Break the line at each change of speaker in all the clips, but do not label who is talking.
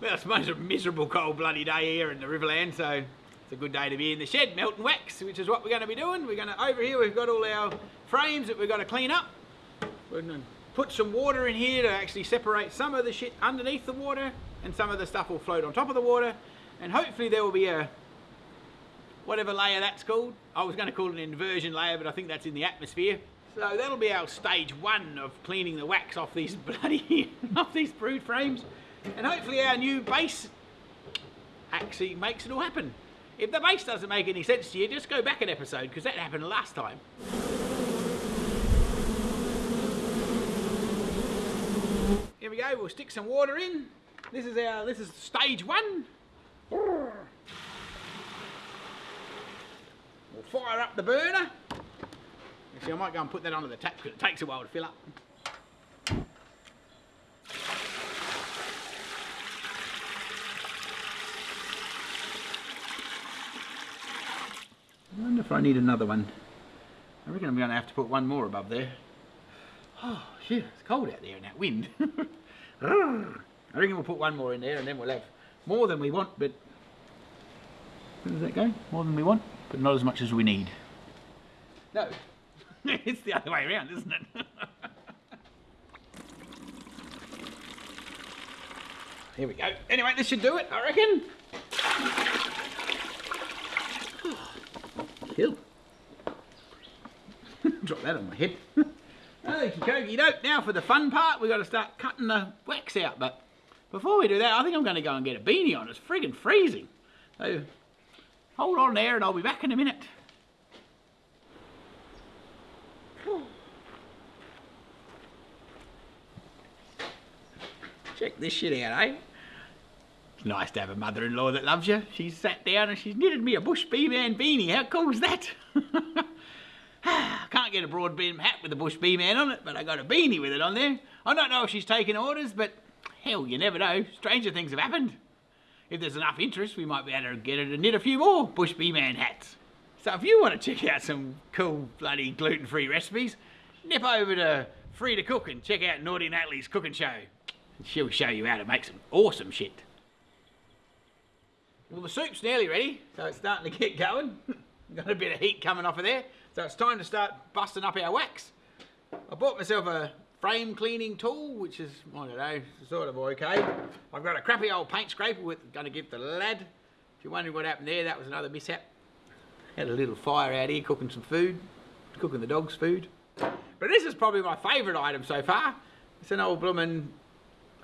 Well, I suppose a miserable cold bloody day here in the Riverland, so it's a good day to be in the shed melting wax, which is what we're going to be doing. We're going to, over here we've got all our frames that we've got to clean up. We're going to put some water in here to actually separate some of the shit underneath the water and some of the stuff will float on top of the water and hopefully there will be a whatever layer that's called. I was going to call it an inversion layer, but I think that's in the atmosphere. So that'll be our stage one of cleaning the wax off these bloody off these brood frames, and hopefully our new base actually makes it all happen. If the base doesn't make any sense to you, just go back an episode because that happened last time. Here we go. We'll stick some water in. This is our this is stage one. We'll fire up the burner. Actually, I might go and put that onto the tap because it takes a while to fill up. If I need another one. I reckon I'm going to have to put one more above there. Oh, shit, it's cold out there in that wind. I reckon we'll put one more in there and then we'll have more than we want, but where does that go? More than we want, but not as much as we need. No, it's the other way around, isn't it? Here we go. Anyway, this should do it, I reckon. Kill. Drop that on my head. Okie dokie. Now for the fun part, we've got to start cutting the wax out. But before we do that, I think I'm going to go and get a beanie on. It's friggin' freezing. So hold on there and I'll be back in a minute. Check this shit out, eh? It's nice to have a mother-in-law that loves you. She's sat down and she's knitted me a Bush Bee Man beanie. How cool is that? Can't get a broad brim hat with a Bush Bee Man on it, but I got a beanie with it on there. I don't know if she's taking orders, but hell, you never know. Stranger things have happened. If there's enough interest, we might be able to get her to knit a few more Bush Bee Man hats. So if you want to check out some cool bloody gluten-free recipes, nip over to Free to Cook and check out Naughty Natalie's cooking show. She'll show you how to make some awesome shit. Well, the soup's nearly ready, so it's starting to get going. Got a bit of heat coming off of there, so it's time to start busting up our wax. I bought myself a frame cleaning tool, which is, I don't know, sort of okay. I've got a crappy old paint scraper with, going to give the lad. If you're wondering what happened there, that was another mishap. Had a little fire out here cooking some food, cooking the dog's food. But this is probably my favourite item so far. It's an old bloomin',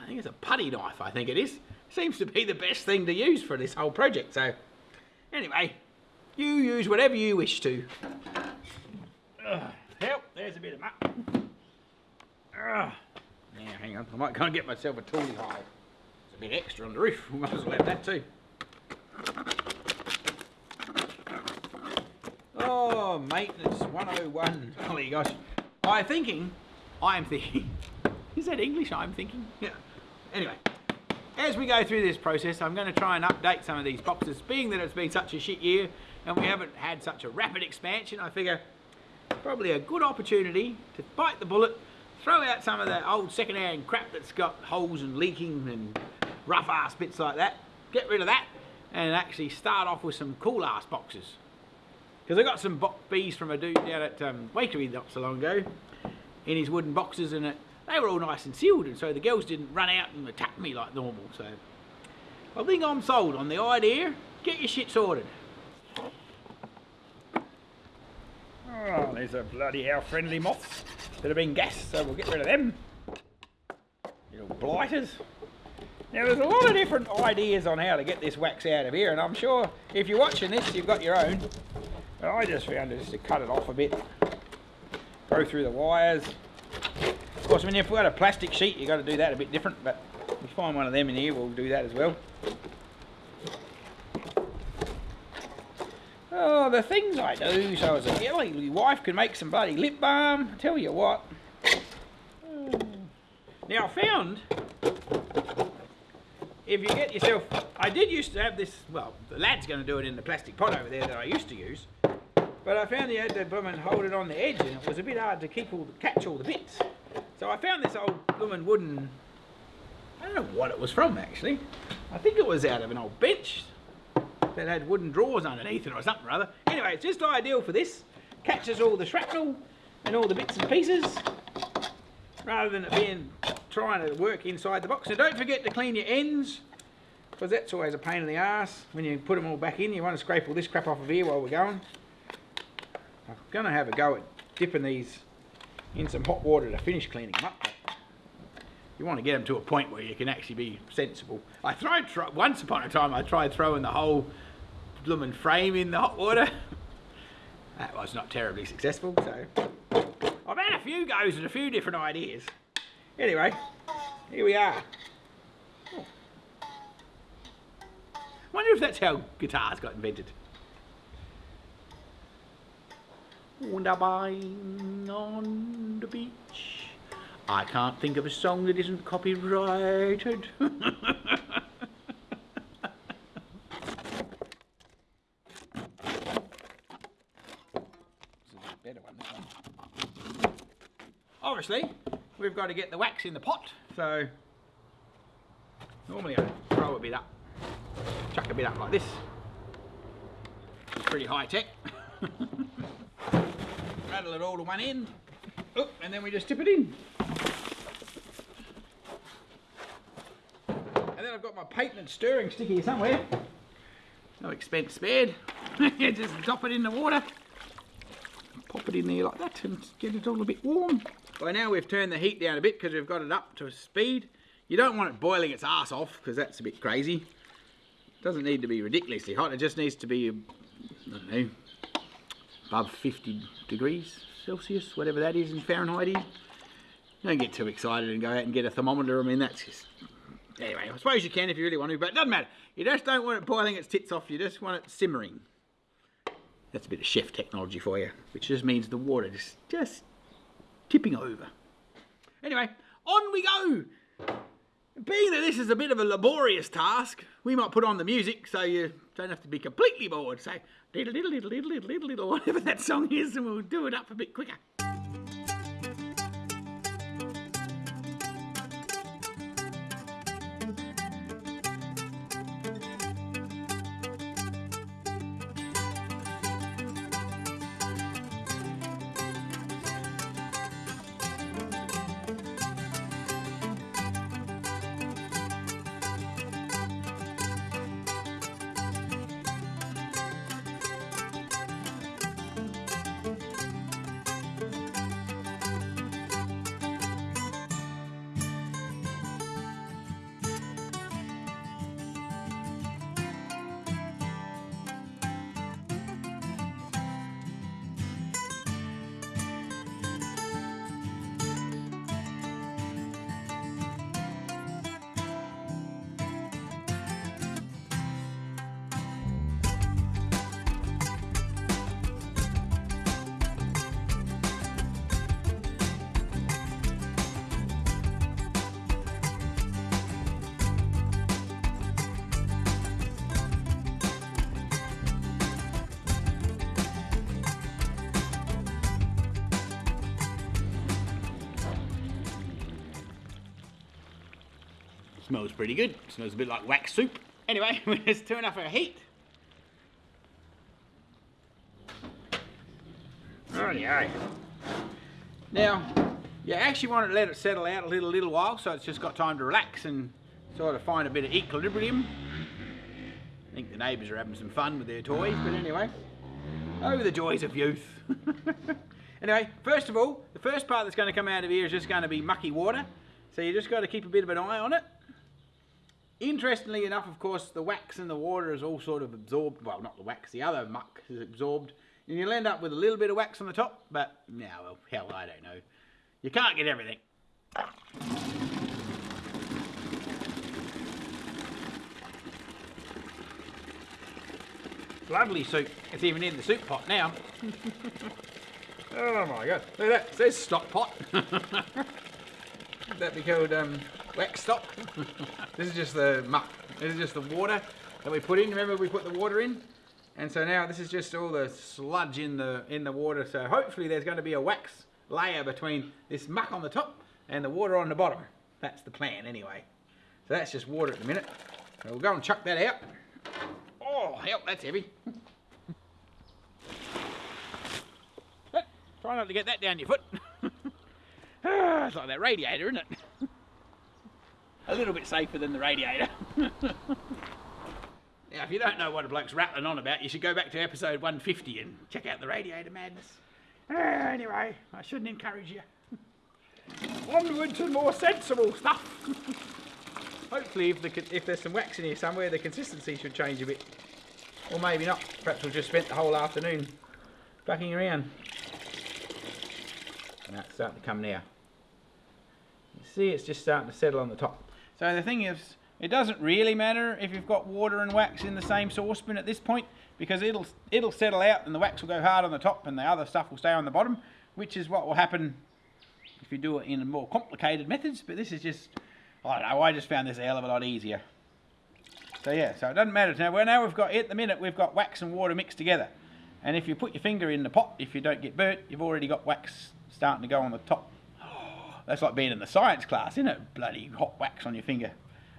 I think it's a putty knife, I think it is. Seems to be the best thing to use for this whole project, so anyway, you use whatever you wish to. Uh, help, there's a bit of muck. Uh, now, hang on, I might go and get myself a toolie hole. It's a bit extra on the roof, we might as well have that too. Oh, maintenance 101. Holy gosh. I'm thinking, I'm thinking, is that English I'm thinking? Yeah. Anyway, as we go through this process, I'm going to try and update some of these boxes. Being that it's been such a shit year and we haven't had such a rapid expansion, I figure probably a good opportunity to bite the bullet, throw out some of that old second-hand crap that's got holes and leaking and rough ass bits like that, get rid of that, and actually start off with some cool ass boxes. Because I got some bees from a dude down at um, Waikerie not so long ago in his wooden boxes and it, they were all nice and sealed and so the girls didn't run out and attack me like normal. So I think I'm sold on the idea. Get your shit sorted. Ah, oh, there's a bloody hell friendly moths that have been gassed, so we'll get rid of them. Little blighters. Now there's a lot of different ideas on how to get this wax out of here and I'm sure if you're watching this you've got your own. But I just found it just to cut it off a bit. Go through the wires. Of course, when you've got a plastic sheet, you've got to do that a bit different, but if you find one of them in here, we'll do that as well. Oh, the things I do, so as a girly wife can make some bloody lip balm, I tell you what. Now, I found, if you get yourself, I did used to have this, well, the lad's going to do it in the plastic pot over there that I used to use, but I found you had to blooming hold it on the edge and it was a bit hard to keep all the, catch all the bits. So I found this old blooming wooden, I don't know what it was from actually. I think it was out of an old bench that had wooden drawers underneath it or something or other. Anyway, it's just ideal for this. Catches all the shrapnel and all the bits and pieces rather than it being trying to work inside the box. And don't forget to clean your ends because that's always a pain in the ass when you put them all back in. You want to scrape all this crap off of here while we're going. I'm going to have a go at dipping these in some hot water to finish cleaning them up. You want to get them to a point where you can actually be sensible. I tried, once upon a time, I tried throwing the whole blooming frame in the hot water. that was not terribly successful, so I've had a few goes and a few different ideas. Anyway, here we are. Oh. Wonder if that's how guitars got invented. Wunderbain on the beach. I can't think of a song that isn't copyrighted. Obviously, we've got to get the wax in the pot, so normally I throw a bit up, chuck a bit up like this. It's pretty high tech. Rattle it all to one end, and then we just tip it in. And then I've got my patent stirring stick here somewhere. No expense spared. just drop it in the water, pop it in there like that and get it all a bit warm. By now we've turned the heat down a bit because we've got it up to speed. You don't want it boiling its ass off because that's a bit crazy. It doesn't need to be ridiculously hot, it just needs to be, I don't know, above 50 degrees Celsius, whatever that is in Fahrenheit. Don't get too excited and go out and get a thermometer. I mean, that's just... Anyway, I suppose you can if you really want to, but it doesn't matter. You just don't want it boiling its tits off, you just want it simmering. That's a bit of chef technology for you, which just means the water just, just tipping over. Anyway, on we go! Being that this is a bit of a laborious task, we might put on the music so you don't have to be completely bored. Say, diddle diddle diddle diddle diddle diddle diddle, whatever that song is, and we'll do it up a bit quicker. Smells pretty good. Smells a bit like wax soup. Anyway, let's turn off our heat. Rightio. Now, you actually want to let it settle out a little, little while so it's just got time to relax and sort of find a bit of equilibrium. I think the neighbours are having some fun with their toys, but anyway. Oh, the joys of youth. anyway, first of all, the first part that's going to come out of here is just going to be mucky water. So you just got to keep a bit of an eye on it. Interestingly enough, of course, the wax and the water is all sort of absorbed. Well, not the wax, the other muck is absorbed. And you'll end up with a little bit of wax on the top, but now, well, hell, I don't know. You can't get everything. Lovely soup. It's even in the soup pot now. oh my god. Look at that. It says stock pot. That'd be called um, wax stop. this is just the muck. This is just the water that we put in. Remember we put the water in? And so now this is just all the sludge in the in the water. So hopefully there's going to be a wax layer between this muck on the top and the water on the bottom. That's the plan anyway. So that's just water at the minute. So we'll go and chuck that out. Oh, help, that's heavy. Try not to get that down your foot. Ah, it's like that radiator, isn't it? A little bit safer than the radiator. now, if you don't know what a bloke's rattling on about, you should go back to episode 150 and check out the radiator madness. Ah, anyway, I shouldn't encourage you. Onward to more sensible stuff. Hopefully, if, the, if there's some wax in here somewhere, the consistency should change a bit. Or maybe not. Perhaps we'll just spent the whole afternoon bucking around. Now it's starting to come now. You see it's just starting to settle on the top. So the thing is, it doesn't really matter if you've got water and wax in the same saucepan at this point because it'll it'll settle out and the wax will go hard on the top and the other stuff will stay on the bottom, which is what will happen if you do it in more complicated methods. But this is just, I don't know, I just found this a hell of a lot easier. So yeah, so it doesn't matter. Now, well, now we've got, at the minute, we've got wax and water mixed together. And if you put your finger in the pot, if you don't get burnt, you've already got wax starting to go on the top. That's like being in the science class, isn't it? Bloody hot wax on your finger.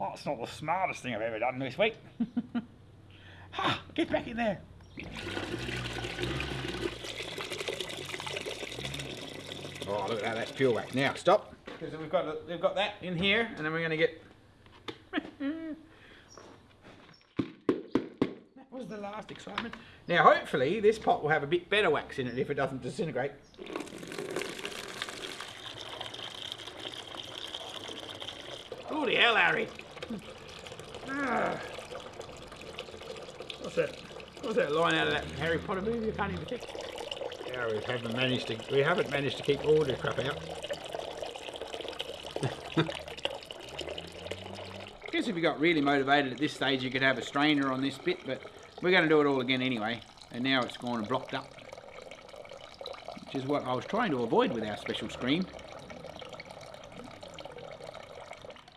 Oh, it's not the smartest thing I've ever done this week. ha, get back in there. Oh, look at that, that's pure wax. Now, stop. Because we've got, we've got that in here, and then we're going to get... that was the last excitement. Now, hopefully, this pot will have a bit better wax in it if it doesn't disintegrate. Holy hell, Harry. Ah. What's that? What's that line out of that Harry Potter movie? I can't even think. Yeah, we haven't managed to. We haven't managed to keep all the crap out. I guess if you got really motivated at this stage, you could have a strainer on this bit, but we're going to do it all again anyway. And now it's gone and blocked up, which is what I was trying to avoid with our special screen.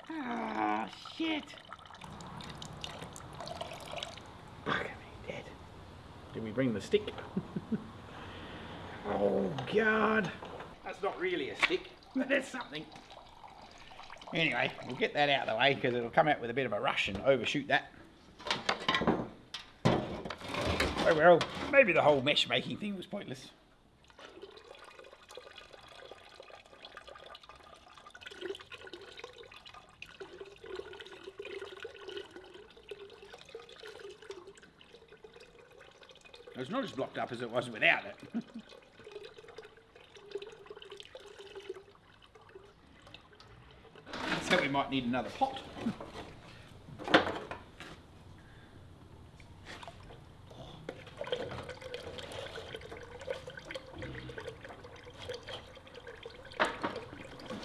Ah, shit. Bugger me dead. Did we bring the stick? oh, God. That's not really a stick, but it's something. Anyway, we'll get that out of the way because it'll come out with a bit of a rush and overshoot that. Oh well, maybe the whole mesh making thing was pointless. It's not as blocked up as it was without it. so we might need another pot.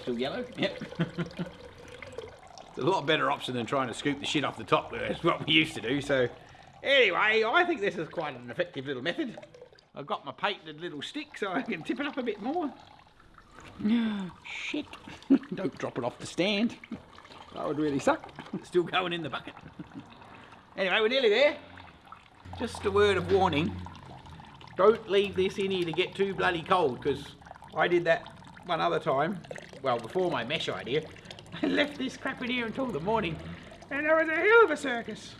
Still yellow? Yep. it's a lot better option than trying to scoop the shit off the top. That's what we used to do. So anyway, I think this is quite an effective little method. I've got my patented little stick so I can tip it up a bit more. Shit. Don't drop it off the stand. That would really suck. Still going in the bucket. anyway, we're nearly there. Just a word of warning. Don't leave this in here to get too bloody cold because I did that one other time. Well, before my mesh idea. I left this crap in here until the morning and there was a hell of a circus.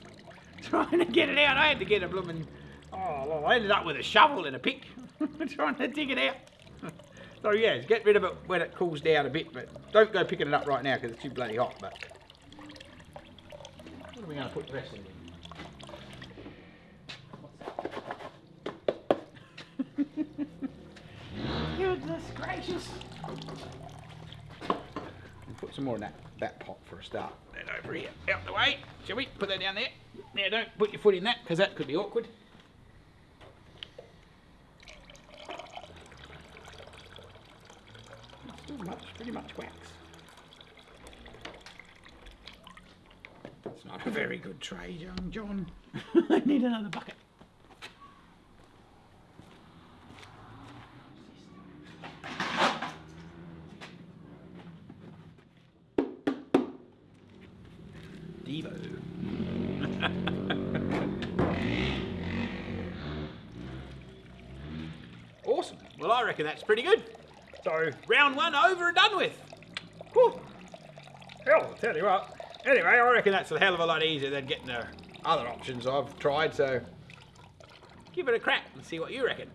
Trying to get it out. I had to get a blooming... Oh, well, I ended up with a shovel and a pick trying to dig it out. So yeah, get rid of it when it cools down a bit, but don't go picking it up right now because it's too bloody hot. But what are we going to put the rest in? Goodness gracious! We'll put some more in that, that pot for a start. That over here, out the way. Shall we? Put that down there. Now don't put your foot in that because that could be awkward. Still much, pretty much wax. It's not a very good trade, young John. I need another bucket. Well, I reckon that's pretty good. So, round one over and done with. Whew. Hell, I'll tell you what, Anyway, I reckon that's a hell of a lot easier than getting the other options I've tried, so give it a crack and see what you reckon.